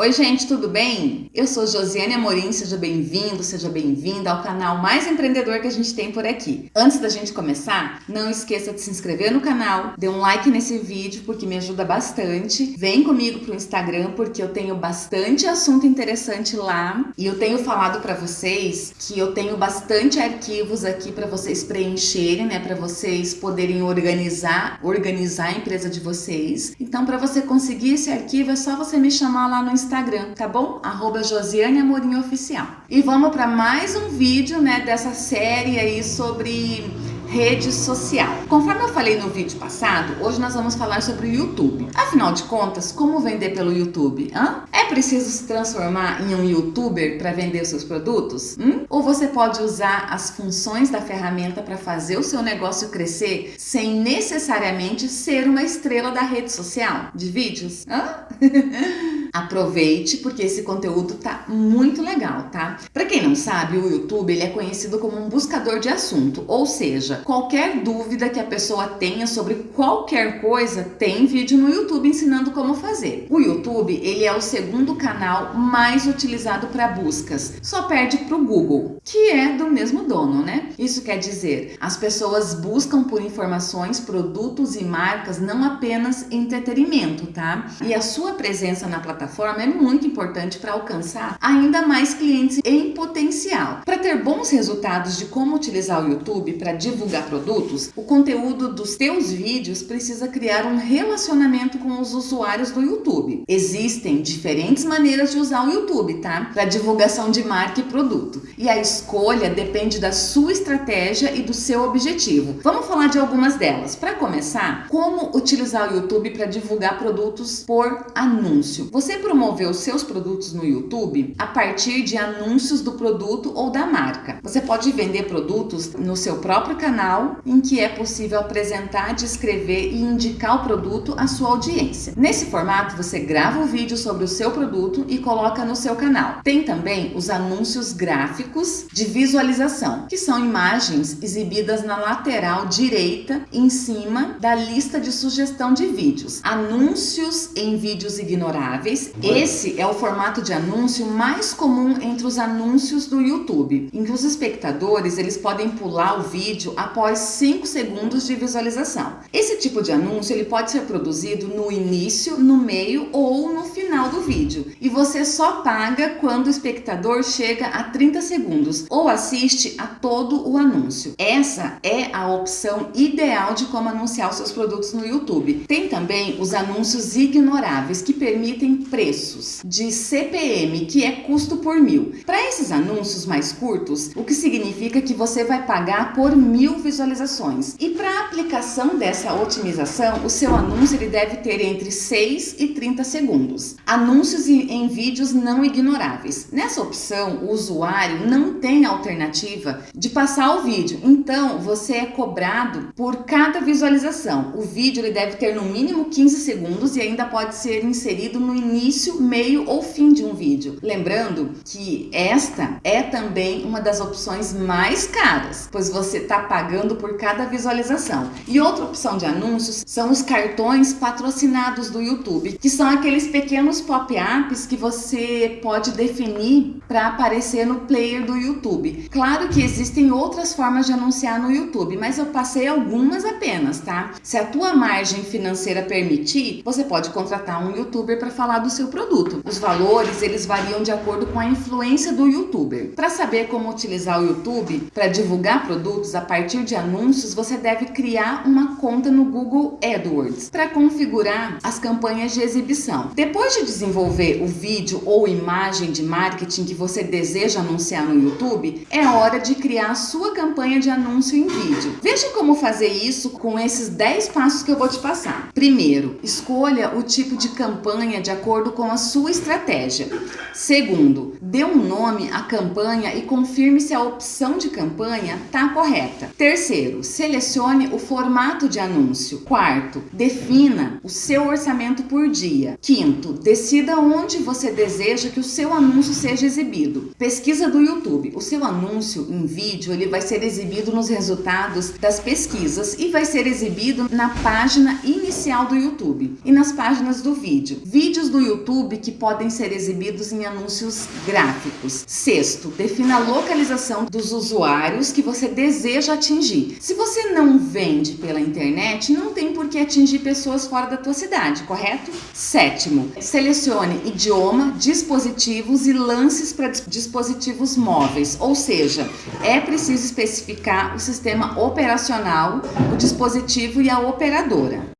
Oi gente, tudo bem? Eu sou Josiane Amorim, seja bem-vindo, seja bem-vinda ao canal mais empreendedor que a gente tem por aqui. Antes da gente começar, não esqueça de se inscrever no canal, dê um like nesse vídeo porque me ajuda bastante. Vem comigo pro Instagram porque eu tenho bastante assunto interessante lá e eu tenho falado para vocês que eu tenho bastante arquivos aqui para vocês preencherem, né, para vocês poderem organizar, organizar a empresa de vocês. Então, para você conseguir esse arquivo é só você me chamar lá no Instagram Instagram, tá bom? Arroba Josiane Amorim Oficial. E vamos para mais um vídeo, né, dessa série aí sobre rede social. Conforme eu falei no vídeo passado, hoje nós vamos falar sobre o YouTube. Afinal de contas, como vender pelo YouTube? Hã? É preciso se transformar em um YouTuber para vender seus produtos? Hum? Ou você pode usar as funções da ferramenta para fazer o seu negócio crescer sem necessariamente ser uma estrela da rede social de vídeos? Hã? Aproveite porque esse conteúdo tá muito legal, tá? Para quem não sabe, o YouTube ele é conhecido como um buscador de assunto, ou seja, qualquer dúvida que a pessoa tenha sobre qualquer coisa, tem vídeo no YouTube ensinando como fazer. O YouTube, ele é o segundo canal mais utilizado para buscas, só perde para o Google, que é do mesmo dono, né? Isso quer dizer, as pessoas buscam por informações, produtos e marcas, não apenas entretenimento, tá? E a sua presença na plataforma é muito importante para alcançar ainda mais clientes em potencial. Para ter bons resultados de como utilizar o YouTube para divulgar divulgar produtos, o conteúdo dos teus vídeos precisa criar um relacionamento com os usuários do YouTube. Existem diferentes maneiras de usar o YouTube, tá? Para divulgação de marca e produto. E a escolha depende da sua estratégia e do seu objetivo. Vamos falar de algumas delas. Para começar, como utilizar o YouTube para divulgar produtos por anúncio. Você promoveu os seus produtos no YouTube a partir de anúncios do produto ou da marca. Você pode vender produtos no seu próprio canal canal em que é possível apresentar, descrever e indicar o produto à sua audiência. Nesse formato, você grava o um vídeo sobre o seu produto e coloca no seu canal. Tem também os anúncios gráficos de visualização, que são imagens exibidas na lateral direita em cima da lista de sugestão de vídeos. Anúncios em vídeos ignoráveis. Esse é o formato de anúncio mais comum entre os anúncios do YouTube, em que os espectadores eles podem pular o vídeo após 5 segundos de visualização. Esse tipo de anúncio ele pode ser produzido no início, no meio ou no final do vídeo. E você só paga quando o espectador chega a 30 segundos ou assiste a todo o anúncio. Essa é a opção ideal de como anunciar os seus produtos no YouTube. Tem também os anúncios ignoráveis que permitem preços de CPM, que é custo por mil. Para esses anúncios mais curtos, o que significa que você vai pagar por mil visualizações. E para aplicação dessa otimização, o seu anúncio ele deve ter entre 6 e 30 segundos. Anúncios em vídeos não ignoráveis. Nessa opção, o usuário não tem alternativa de passar o vídeo, então você é cobrado por cada visualização. O vídeo ele deve ter no mínimo 15 segundos e ainda pode ser inserido no início, meio ou fim de um vídeo. Lembrando que esta é também uma das opções mais caras, pois você está pagando por cada visualização. E outra opção de anúncios são os cartões patrocinados do YouTube, que são aqueles pequenos pop-ups que você pode definir para aparecer no player do YouTube. Claro que existem outras formas de anunciar no YouTube, mas eu passei algumas apenas, tá? Se a tua margem financeira permitir, você pode contratar um YouTuber para falar do seu produto. Os valores, eles variam de acordo com a influência do YouTuber. Para saber como utilizar o YouTube para divulgar produtos a partir de anúncios, você deve criar uma conta no Google AdWords para configurar as campanhas de exibição. Depois de desenvolver o vídeo ou imagem de marketing que você deseja anunciar no YouTube, é hora de criar a sua campanha de anúncio em vídeo. Veja como fazer isso com esses 10 passos que eu vou te passar. Primeiro, escolha o tipo de campanha de acordo com a sua estratégia. Segundo, dê um nome à campanha e confirme se a opção de campanha está correta. Terceiro, selecione o formato de anúncio. Quarto, defina o seu orçamento por dia. Quinto, decida onde você deseja que o seu anúncio seja exibido. Pesquisa do YouTube. O seu anúncio em vídeo ele vai ser exibido nos resultados das pesquisas e vai ser exibido na página inicial do YouTube e nas páginas do vídeo. Vídeos do YouTube que podem ser exibidos em anúncios gráficos. Sexto, defina a localização dos usuários que você deseja atingir. Se você não vende pela internet, não tem por que atingir pessoas fora da tua cidade, correto? Sétimo, selecione idioma, dispositivos e lances para dispositivos móveis, ou seja, é preciso especificar o sistema operacional, o dispositivo e a operadora.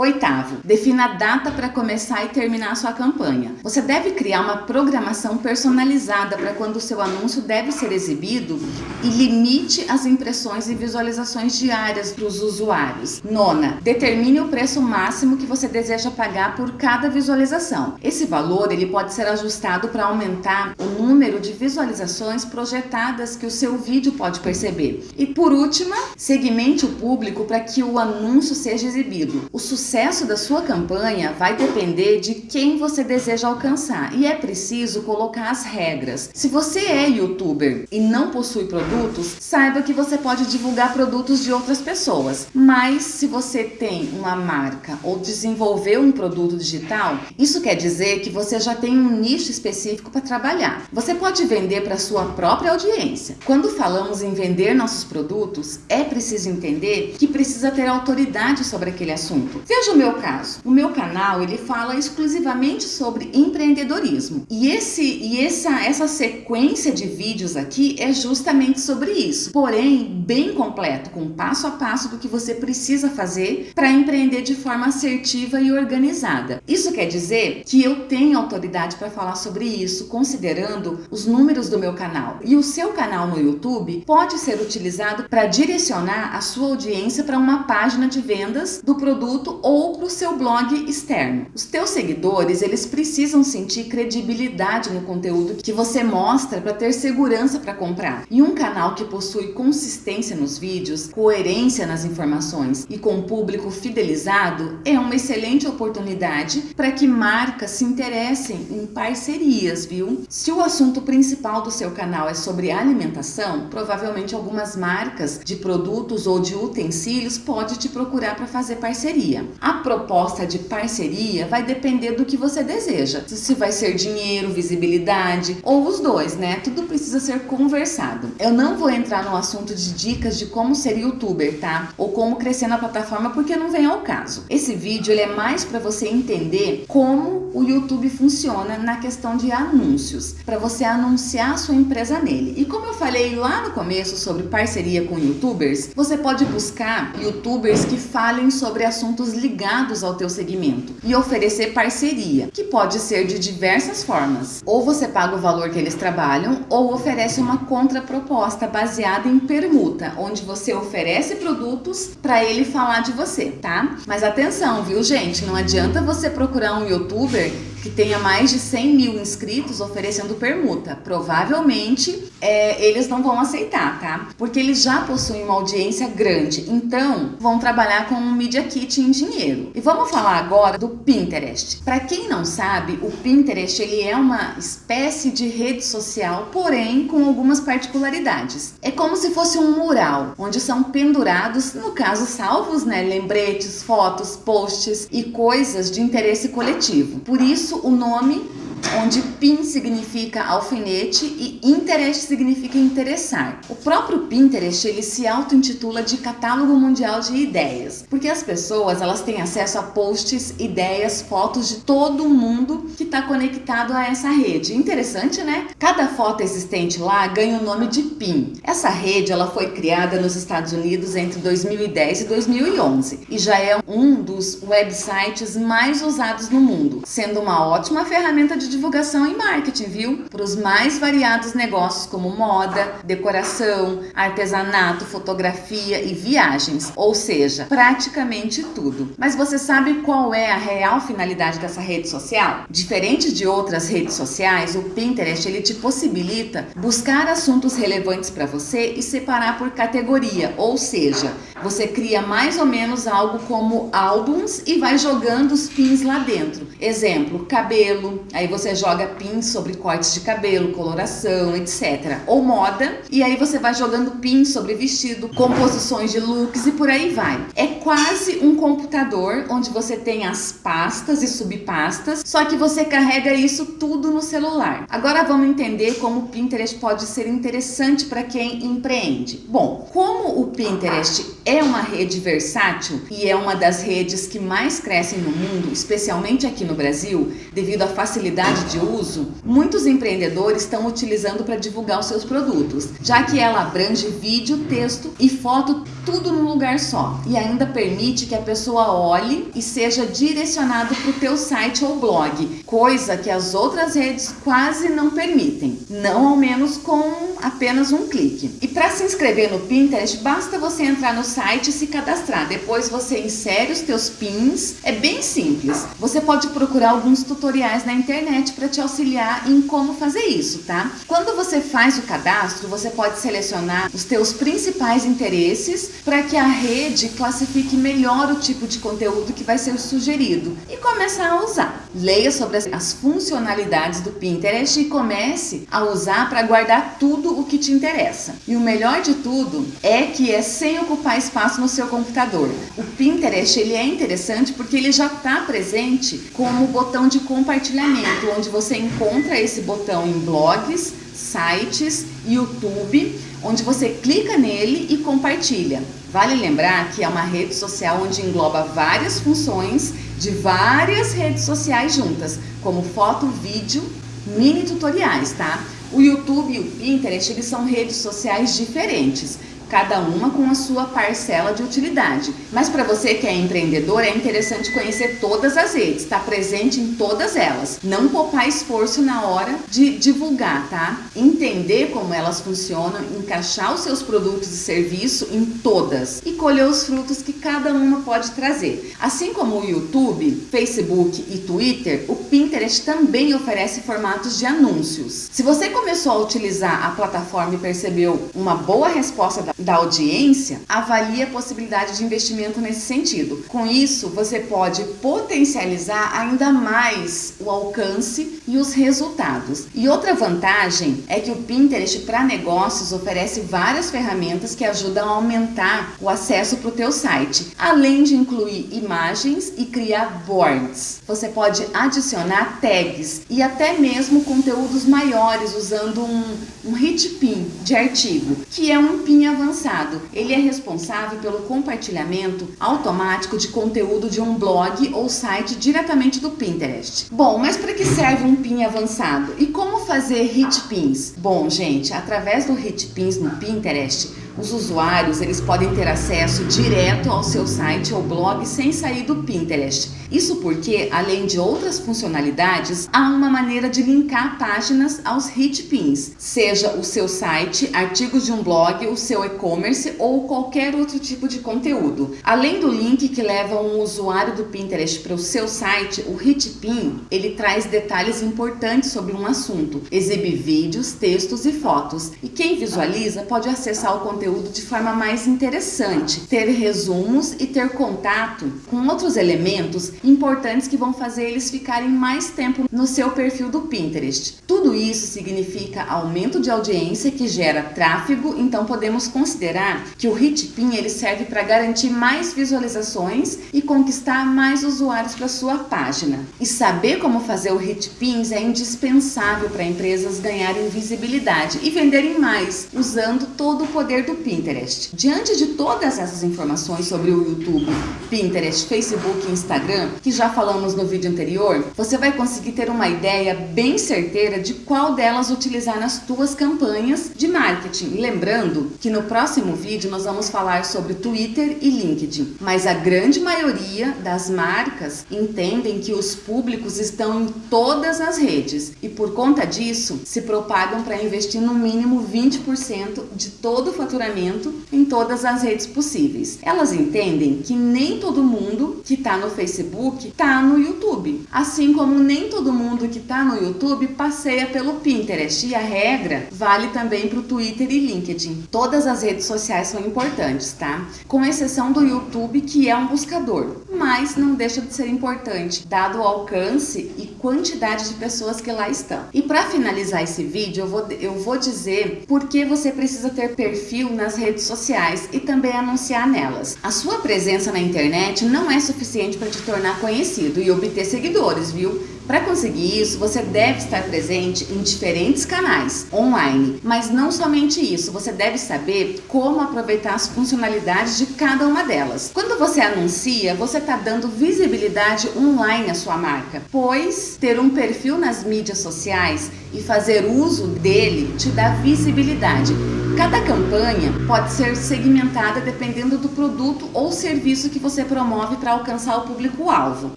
Oitavo, defina a data para começar e terminar a sua campanha. Você deve criar uma programação personalizada para quando o seu anúncio deve ser exibido e limite as impressões e visualizações diárias para os usuários. Nona, determine o preço máximo que você deseja pagar por cada visualização. Esse valor ele pode ser ajustado para aumentar o número de visualizações projetadas que o seu vídeo pode perceber. E por último, segmente o público para que o anúncio seja exibido. O sucesso da sua campanha vai depender de quem você deseja alcançar e é preciso colocar as regras. Se você é youtuber e não possui produtos, saiba que você pode divulgar produtos de outras pessoas. Mas se você tem uma marca ou desenvolveu um produto digital, isso quer dizer que você já tem um nicho específico para trabalhar. Você pode vender para sua própria audiência. Quando falamos em vender nossos produtos, é preciso entender que precisa ter autoridade sobre aquele assunto. Veja o meu caso. O meu canal ele fala exclusivamente sobre empreendedorismo e esse e essa essa sequência de vídeos aqui é justamente sobre isso. Porém, bem completo, com passo a passo do que você precisa fazer para empreender de forma assertiva e organizada. Isso quer dizer que eu tenho autoridade para falar sobre isso, considerando os números do meu canal. E o seu canal no YouTube pode ser utilizado para direcionar a sua audiência para uma página de vendas do produto ou para o seu blog externo. Os teus seguidores, eles precisam sentir credibilidade no conteúdo que você mostra para ter segurança para comprar. E um canal que possui consistência nos vídeos, coerência nas informações e com público fidelizado é uma excelente oportunidade para que marcas se interessem em parcerias, viu? Se o assunto principal do seu canal é sobre alimentação, provavelmente algumas marcas de produtos ou de utensílios pode te procurar para fazer parceria. A proposta de parceria vai depender do que você deseja. Se vai ser dinheiro, visibilidade ou os dois, né? Tudo precisa ser conversado. Eu não vou entrar no assunto de dicas de como ser youtuber, tá? Ou como crescer na plataforma porque não vem ao caso. Esse vídeo ele é mais para você entender como o YouTube funciona na questão de anúncios, para você anunciar a sua empresa nele. E como eu falei lá no começo sobre parceria com youtubers, você pode buscar youtubers que falem sobre assuntos ligados ao teu segmento e oferecer parceria, que pode ser de diversas formas. Ou você paga o valor que eles trabalham, ou oferece uma contraproposta baseada em permuta, onde você oferece produtos para ele falar de você, tá? Mas atenção, viu gente? Não adianta você procurar um youtuber que tenha mais de 100 mil inscritos oferecendo permuta. Provavelmente é, eles não vão aceitar, tá? Porque eles já possuem uma audiência grande, então vão trabalhar com um Media Kit em dinheiro. E vamos falar agora do Pinterest. Para quem não sabe, o Pinterest ele é uma espécie de rede social, porém com algumas particularidades. É como se fosse um mural, onde são pendurados, no caso salvos, né, lembretes, fotos, posts e coisas de interesse coletivo. Por isso o nome onde pin significa alfinete e interest significa interessar. O próprio Pinterest ele se auto-intitula de catálogo mundial de ideias, porque as pessoas elas têm acesso a posts, ideias, fotos de todo mundo que está conectado a essa rede. Interessante, né? Cada foto existente lá ganha o nome de pin. Essa rede ela foi criada nos Estados Unidos entre 2010 e 2011 e já é um dos websites mais usados no mundo, sendo uma ótima ferramenta de divulgação e marketing, viu? Para os mais variados negócios como moda, decoração, artesanato, fotografia e viagens, ou seja, praticamente tudo. Mas você sabe qual é a real finalidade dessa rede social? Diferente de outras redes sociais, o Pinterest ele te possibilita buscar assuntos relevantes para você e separar por categoria, ou seja, você cria mais ou menos algo como álbuns e vai jogando os pins lá dentro. Exemplo, cabelo, aí você você joga pins sobre cortes de cabelo, coloração, etc. Ou moda, e aí você vai jogando pins sobre vestido, composições de looks e por aí vai. É quase um computador onde você tem as pastas e subpastas, só que você carrega isso tudo no celular. Agora vamos entender como o Pinterest pode ser interessante para quem empreende. Bom, como o Pinterest é uma rede versátil e é uma das redes que mais crescem no mundo, especialmente aqui no Brasil, devido à facilidade de uso, muitos empreendedores estão utilizando para divulgar os seus produtos, já que ela abrange vídeo, texto e foto tudo num lugar só e ainda permite que a pessoa olhe e seja direcionado para o teu site ou blog, coisa que as outras redes quase não permitem, não ao menos com apenas um clique. E para se inscrever no Pinterest, basta você entrar no site e se cadastrar. Depois você insere os teus pins. É bem simples. Você pode procurar alguns tutoriais na internet para te auxiliar em como fazer isso, tá? Quando você faz o cadastro, você pode selecionar os teus principais interesses para que a rede classifique melhor o tipo de conteúdo que vai ser sugerido e começar a usar. Leia sobre as funcionalidades do Pinterest e comece a usar para guardar tudo o que te interessa. E o melhor de tudo é que é sem ocupar espaço no seu computador. O Pinterest ele é interessante porque ele já está presente como botão de compartilhamento, onde você encontra esse botão em blogs, sites, YouTube, onde você clica nele e compartilha. Vale lembrar que é uma rede social onde engloba várias funções de várias redes sociais juntas, como foto, vídeo, mini tutoriais, tá? O YouTube e o Pinterest, eles são redes sociais diferentes cada uma com a sua parcela de utilidade. Mas para você que é empreendedor, é interessante conhecer todas as redes, estar tá presente em todas elas. Não poupar esforço na hora de divulgar, tá? Entender como elas funcionam, encaixar os seus produtos e serviços em todas e colher os frutos que cada uma pode trazer. Assim como o YouTube, Facebook e Twitter, o Pinterest também oferece formatos de anúncios. Se você começou a utilizar a plataforma e percebeu uma boa resposta da da audiência, avalie a possibilidade de investimento nesse sentido. Com isso, você pode potencializar ainda mais o alcance e os resultados. E outra vantagem é que o Pinterest para negócios oferece várias ferramentas que ajudam a aumentar o acesso para o teu site, além de incluir imagens e criar boards. Você pode adicionar tags e até mesmo conteúdos maiores usando um, um hit pin de artigo, que é um pin avançado avançado. Ele é responsável pelo compartilhamento automático de conteúdo de um blog ou site diretamente do Pinterest. Bom, mas para que serve um pin avançado? E como fazer hit pins? Bom, gente, através do hit pins no Pinterest, os usuários eles podem ter acesso direto ao seu site ou blog sem sair do Pinterest. Isso porque, além de outras funcionalidades, há uma maneira de linkar páginas aos hit pins, seja o seu site, artigos de um blog, o seu e-commerce ou qualquer outro tipo de conteúdo. Além do link que leva um usuário do Pinterest para o seu site, o hit pin ele traz detalhes importantes sobre um assunto, exibe vídeos, textos e fotos. E quem visualiza pode acessar o conteúdo de forma mais interessante, ter resumos e ter contato com outros elementos importantes que vão fazer eles ficarem mais tempo no seu perfil do Pinterest. Tudo isso significa aumento de audiência que gera tráfego, então podemos considerar que o Hitpin ele serve para garantir mais visualizações e conquistar mais usuários para sua página. E saber como fazer o Hitpins é indispensável para empresas ganharem visibilidade e venderem mais, usando todo o poder do Pinterest. Diante de todas essas informações sobre o YouTube, Pinterest, Facebook e Instagram, que já falamos no vídeo anterior, você vai conseguir ter uma ideia bem certeira de qual delas utilizar nas tuas campanhas de marketing. Lembrando que no próximo vídeo nós vamos falar sobre Twitter e LinkedIn, mas a grande maioria das marcas entendem que os públicos estão em todas as redes e por conta disso se propagam para investir no mínimo 20% de todo o faturamento em todas as redes possíveis. Elas entendem que nem todo mundo que está no Facebook Facebook tá no YouTube. Assim como nem todo mundo que tá no YouTube passeia pelo Pinterest e a regra vale também para o Twitter e LinkedIn. Todas as redes sociais são importantes, tá? Com exceção do YouTube, que é um buscador, mas não deixa de ser importante, dado o alcance e quantidade de pessoas que lá estão. E para finalizar esse vídeo, eu vou, eu vou dizer por que você precisa ter perfil nas redes sociais e também anunciar nelas. A sua presença na internet não é suficiente para te tornar conhecido e obter seguidores, viu? Para conseguir isso, você deve estar presente em diferentes canais online, mas não somente isso, você deve saber como aproveitar as funcionalidades de cada uma delas. Quando você anuncia, você está dando visibilidade online à sua marca, pois ter um perfil nas mídias sociais e fazer uso dele te dá visibilidade. Cada campanha pode ser segmentada dependendo do produto ou serviço que você promove para alcançar o público-alvo.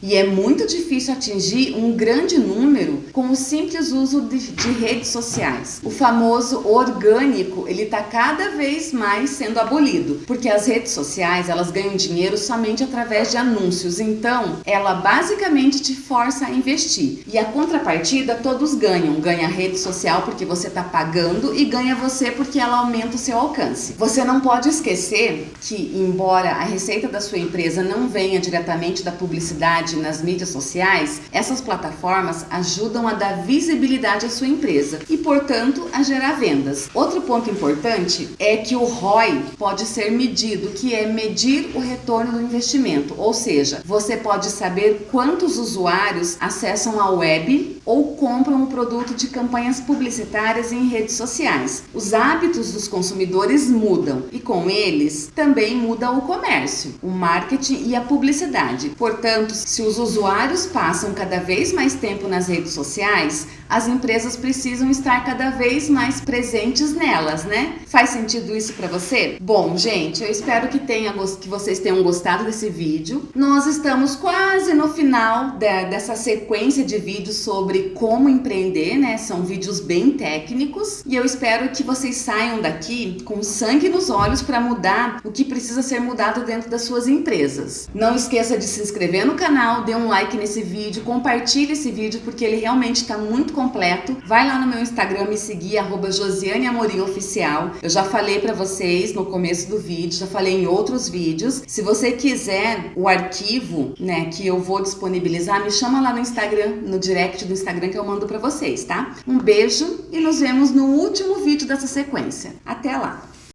E é muito difícil atingir um grande número com o simples uso de, de redes sociais. O famoso orgânico, ele está cada vez mais sendo abolido, porque as redes sociais, elas ganham dinheiro somente através de anúncios. Então, ela basicamente te força a investir. E a contrapartida, todos ganham. Ganha a rede social porque você está pagando e ganha você porque ela aumenta aumenta o seu alcance. Você não pode esquecer que, embora a receita da sua empresa não venha diretamente da publicidade nas mídias sociais, essas plataformas ajudam a dar visibilidade à sua empresa e, portanto, a gerar vendas. Outro ponto importante é que o ROI pode ser medido, que é medir o retorno do investimento, ou seja, você pode saber quantos usuários acessam a web ou compram o produto de campanhas publicitárias em redes sociais. Os hábitos dos consumidores mudam e com eles também muda o comércio, o marketing e a publicidade. Portanto, se os usuários passam cada vez mais tempo nas redes sociais, as empresas precisam estar cada vez mais presentes nelas, né? Faz sentido isso para você? Bom, gente, eu espero que, tenha, que vocês tenham gostado desse vídeo. Nós estamos quase no final de, dessa sequência de vídeos sobre como empreender, né? São vídeos bem técnicos e eu espero que vocês saiam daqui com sangue nos olhos para mudar o que precisa ser mudado dentro das suas empresas. Não esqueça de se inscrever no canal, dê um like nesse vídeo, compartilhe esse vídeo porque ele realmente está muito completo. Vai lá no meu Instagram me seguir, arroba Josiane Amorim Oficial. Eu já falei para vocês no começo do vídeo, já falei em outros vídeos. Se você quiser o arquivo, né, que eu vou disponibilizar, me chama lá no Instagram, no direct do Instagram que eu mando para vocês, tá? Um beijo e nos vemos no último vídeo dessa sequência. Até lá!